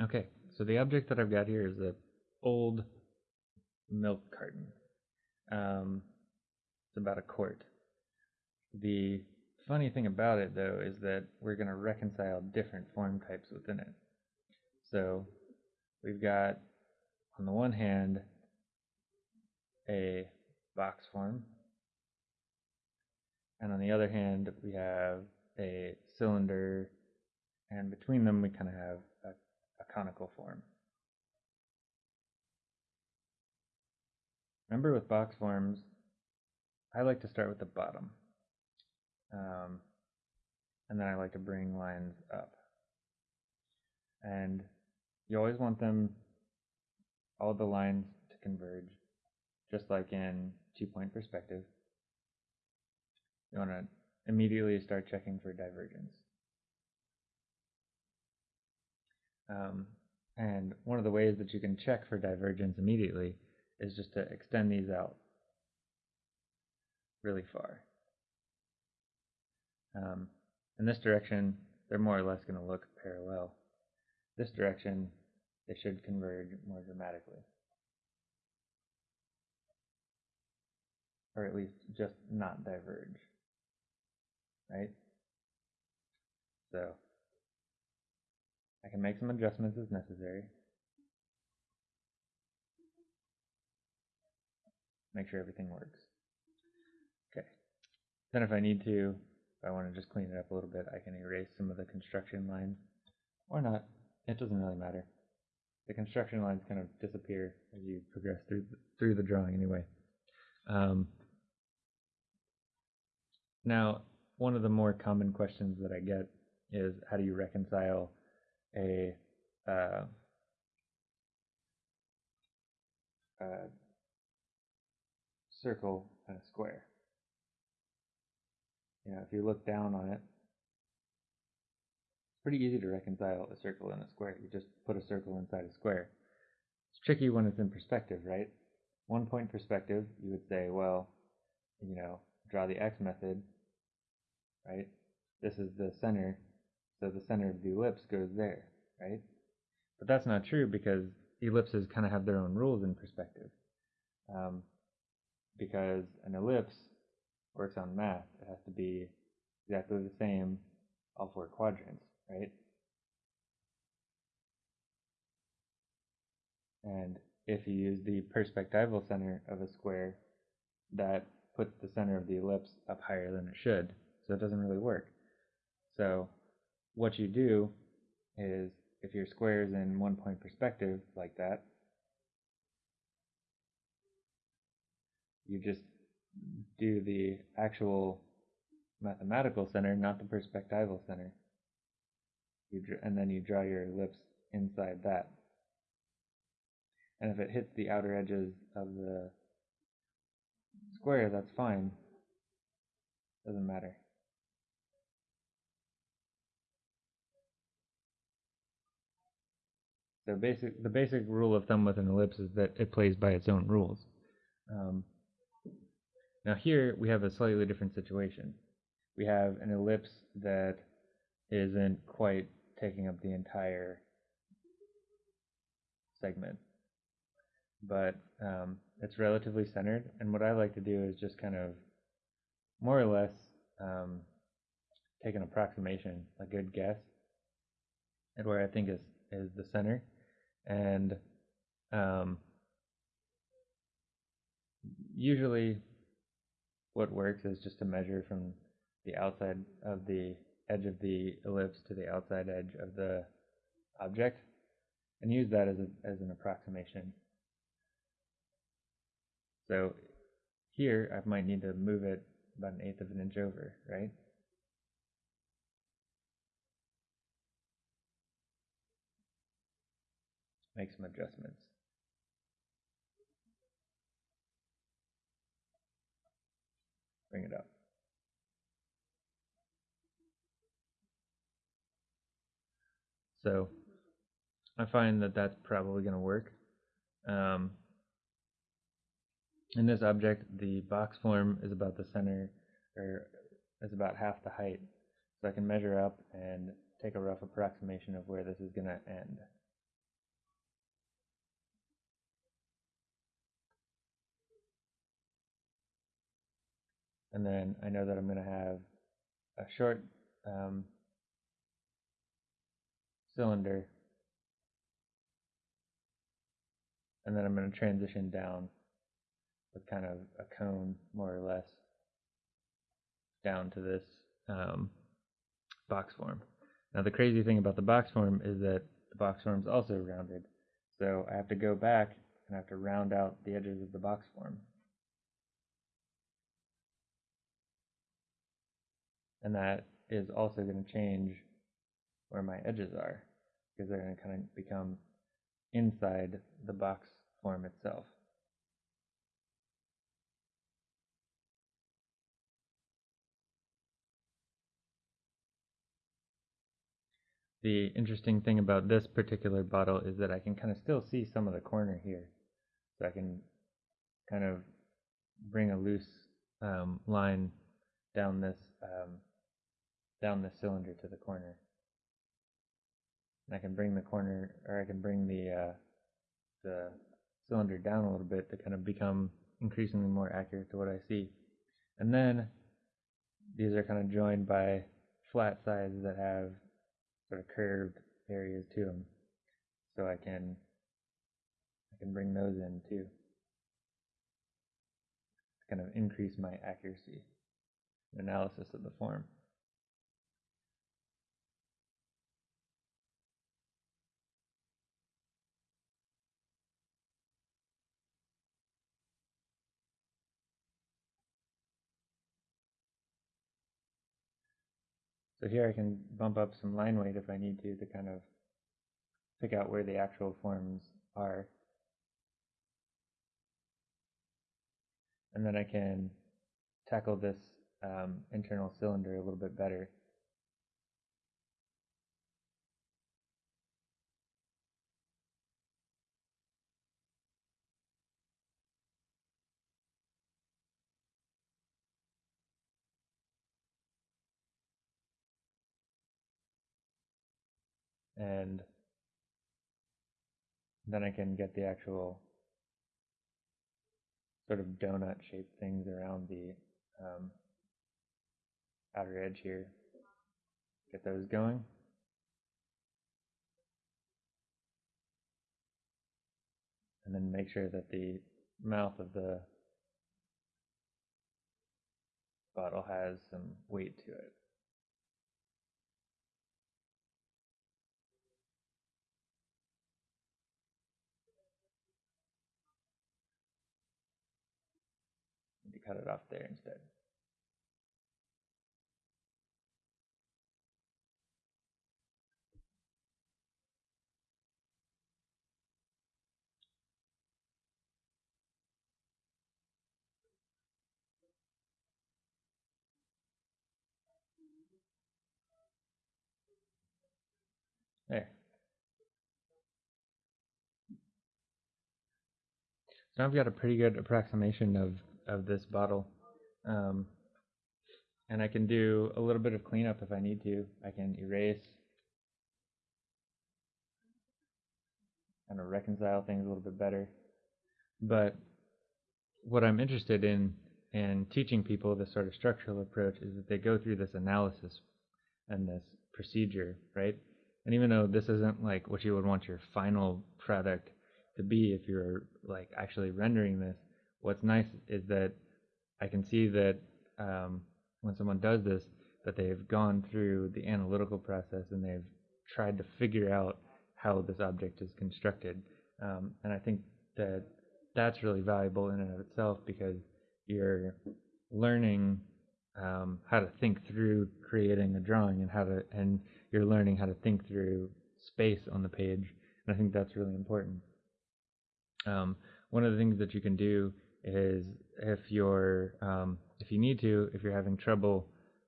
Okay, so the object that I've got here is a old milk carton. Um, it's about a quart. The funny thing about it, though, is that we're going to reconcile different form types within it. So we've got, on the one hand, a box form, and on the other hand, we have a cylinder, and between them we kind of have conical form. Remember with box forms, I like to start with the bottom. Um, and then I like to bring lines up. And you always want them, all the lines to converge, just like in two-point perspective. You want to immediately start checking for divergence. Um, and one of the ways that you can check for divergence immediately is just to extend these out really far. Um, in this direction, they're more or less going to look parallel. This direction, they should converge more dramatically. Or at least just not diverge. Right? So, I can make some adjustments as necessary. Make sure everything works. Okay. Then if I need to, if I want to just clean it up a little bit, I can erase some of the construction lines. Or not. It doesn't really matter. The construction lines kind of disappear as you progress through the, through the drawing anyway. Um, now, one of the more common questions that I get is how do you reconcile a uh, uh, circle and a square. You know, if you look down on it, it's pretty easy to reconcile a circle and a square. You just put a circle inside a square. It's tricky when it's in perspective, right? One point perspective, you would say, well, you know, draw the x method, right? This is the center, so the center of the ellipse goes there, right? But that's not true because ellipses kind of have their own rules in perspective. Um, because an ellipse works on math. It has to be exactly the same all four quadrants, right? And if you use the perspectival center of a square, that puts the center of the ellipse up higher than it should, so it doesn't really work. So what you do is if your square is in one point perspective like that, you just do the actual mathematical center, not the perspectival center. You and then you draw your ellipse inside that. And if it hits the outer edges of the square, that's fine. Doesn't matter. So basic, the basic rule of thumb with an ellipse is that it plays by its own rules. Um, now here we have a slightly different situation. We have an ellipse that isn't quite taking up the entire segment, but um, it's relatively centered. And what I like to do is just kind of more or less um, take an approximation, a good guess at where I think is, is the center. And um, usually what works is just to measure from the outside of the edge of the ellipse to the outside edge of the object and use that as, a, as an approximation. So here I might need to move it about an eighth of an inch over, right? Make some adjustments. bring it up. So I find that that's probably going to work. Um, in this object, the box form is about the center, or is about half the height. So I can measure up and take a rough approximation of where this is going to end. And then I know that I'm going to have a short um, cylinder and then I'm going to transition down with kind of a cone more or less down to this um, box form. Now the crazy thing about the box form is that the box form is also rounded. So I have to go back and I have to round out the edges of the box form. And that is also going to change where my edges are because they're going to kind of become inside the box form itself. The interesting thing about this particular bottle is that I can kind of still see some of the corner here. So I can kind of bring a loose um, line down this um, down the cylinder to the corner. And I can bring the corner, or I can bring the uh, the cylinder down a little bit to kind of become increasingly more accurate to what I see. And then these are kind of joined by flat sides that have sort of curved areas to them. So I can I can bring those in too. To kind of increase my accuracy analysis of the form. So here I can bump up some line weight if I need to to kind of pick out where the actual forms are. And then I can tackle this um, internal cylinder a little bit better. And then I can get the actual sort of donut shaped things around the um, outer edge here. Get those going. And then make sure that the mouth of the bottle has some weight to it. to cut it off there instead. There. So I've got a pretty good approximation of of this bottle. Um, and I can do a little bit of cleanup if I need to. I can erase, kind of reconcile things a little bit better. But what I'm interested in in teaching people this sort of structural approach is that they go through this analysis and this procedure, right? And even though this isn't like what you would want your final product to be if you're like actually rendering this, what's nice is that I can see that um, when someone does this, that they've gone through the analytical process and they've tried to figure out how this object is constructed. Um, and I think that that's really valuable in and of itself because you're learning um, how to think through creating a drawing and how to and you're learning how to think through space on the page. And I think that's really important. Um, one of the things that you can do is if you're um, if you need to if you're having trouble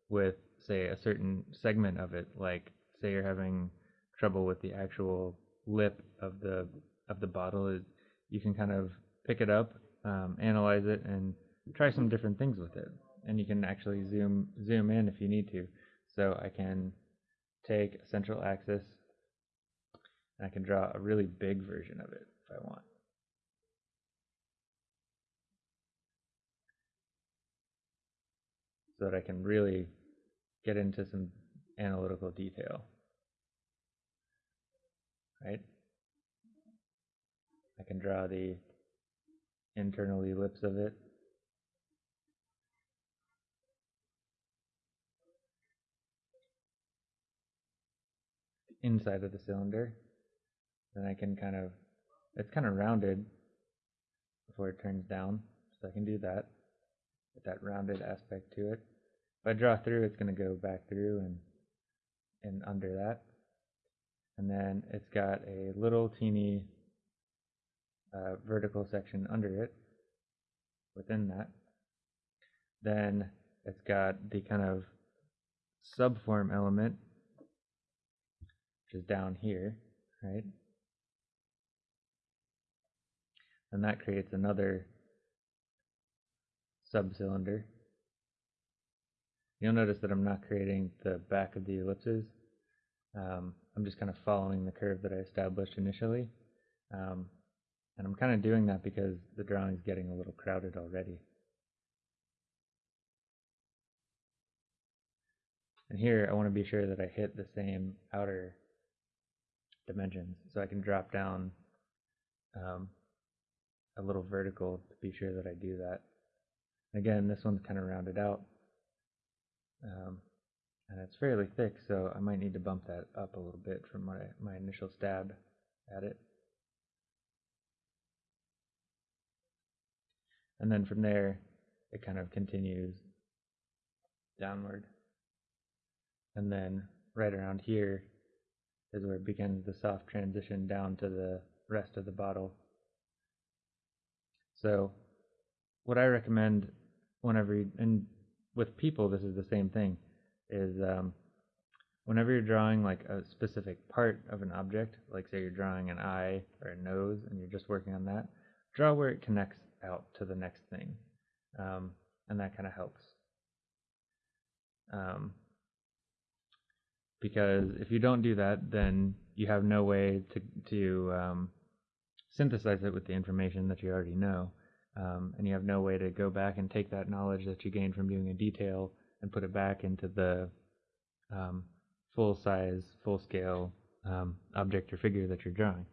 with say a certain segment of it like say you're having trouble with the actual lip of the of the bottle is you can kind of pick it up um, analyze it and try some different things with it. And you can actually zoom zoom in if you need to. So I can take a central axis and I can draw a really big version of it if I want so that I can really get into some analytical detail. Right? I can draw the internal ellipse of it. inside of the cylinder. Then I can kind of, it's kind of rounded before it turns down, so I can do that that rounded aspect to it. If I draw through, it's going to go back through and and under that. And then it's got a little teeny uh, vertical section under it within that. Then it's got the kind of subform element, which is down here, right? And that creates another subcylinder. You'll notice that I'm not creating the back of the ellipses. Um, I'm just kind of following the curve that I established initially. Um, and I'm kind of doing that because the drawing is getting a little crowded already. And here I want to be sure that I hit the same outer dimensions so I can drop down um, a little vertical to be sure that I do that. Again, this one's kind of rounded out. Um, and it's fairly thick, so I might need to bump that up a little bit from my, my initial stab at it. And then from there, it kind of continues downward. And then right around here is where it begins the soft transition down to the rest of the bottle. So what I recommend whenever you, and with people this is the same thing is um, whenever you're drawing like a specific part of an object like say you're drawing an eye or a nose and you're just working on that draw where it connects out to the next thing um, and that kind of helps. Um, because if you don't do that then you have no way to, to um, synthesize it with the information that you already know um, and you have no way to go back and take that knowledge that you gained from doing a detail and put it back into the um, full size, full scale um, object or figure that you're drawing.